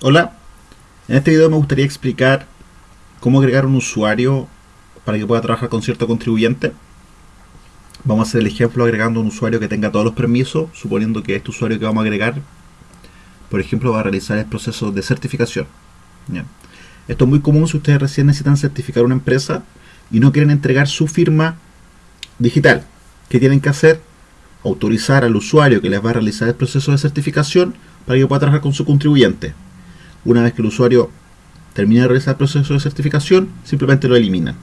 Hola, en este video me gustaría explicar cómo agregar un usuario para que pueda trabajar con cierto contribuyente. Vamos a hacer el ejemplo agregando un usuario que tenga todos los permisos, suponiendo que este usuario que vamos a agregar, por ejemplo, va a realizar el proceso de certificación. Esto es muy común si ustedes recién necesitan certificar una empresa y no quieren entregar su firma digital. ¿Qué tienen que hacer? Autorizar al usuario que les va a realizar el proceso de certificación para que pueda trabajar con su contribuyente. Una vez que el usuario termine de realizar el proceso de certificación, simplemente lo eliminan.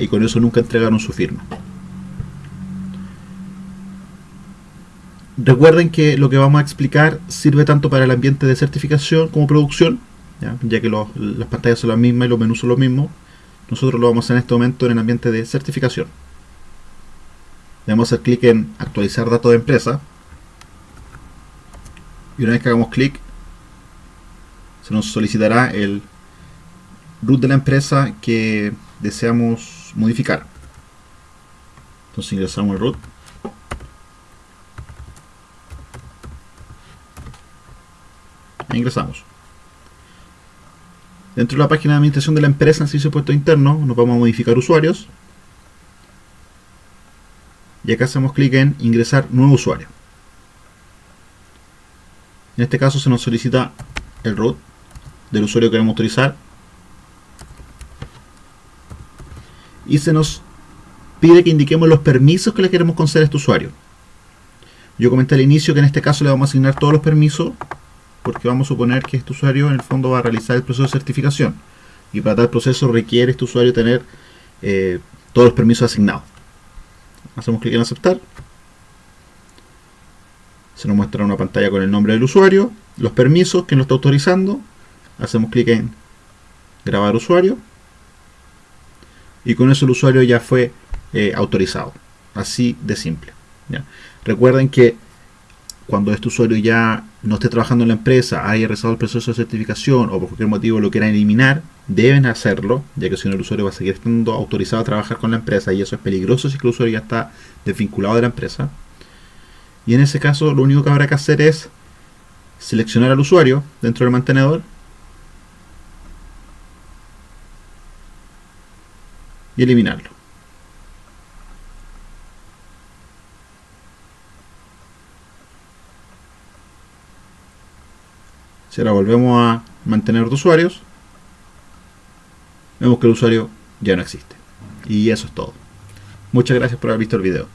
Y con eso nunca entregaron su firma. Recuerden que lo que vamos a explicar sirve tanto para el ambiente de certificación como producción, ya, que las pantallas son las mismas y los menús son los mismos. Nosotros lo vamos a hacer en este momento en el ambiente de certificación. Le vamos a hacer clic en actualizar datos de empresa. Y una vez que hagamos clic, se nos solicitará el root de la empresa que deseamos modificar. Entonces ingresamos el root. E ingresamos. Dentro de la página de administración de la empresa en servicio de puesto interno, nos vamos a modificar usuarios. Y acá hacemos clic en ingresar nuevo usuario. En este caso se nos solicita el root del usuario que queremos autorizar y se nos pide que indiquemos los permisos que le queremos conceder a este usuario. Yo comenté al inicio que en este caso le vamos a asignar todos los permisos porque vamos a suponer que este usuario en el fondo va a realizar el proceso de certificación. Y para tal proceso requiere este usuario tener eh, todos los permisos asignados. Hacemos clic en aceptar. Se nos muestra una pantalla con el nombre del usuario los permisos que nos está autorizando hacemos clic en grabar usuario. Y con eso el usuario ya fue eh, autorizado. Así de simple recuerden que cuando este usuario ya no esté trabajando en la empresa, haya realizado el proceso de certificación o por cualquier motivo lo quieran eliminar, deben hacerlo, ya que si no el usuario va a seguir estando autorizado a trabajar con la empresa y eso es peligroso si el usuario ya está desvinculado de la empresa. Y en ese caso lo único que habrá que hacer es seleccionar al usuario dentro del mantenedor y eliminarlo. Si ahora volvemos a mantener de usuarios, vemos que el usuario ya no existe. Y eso es todo. Muchas gracias por haber visto el video.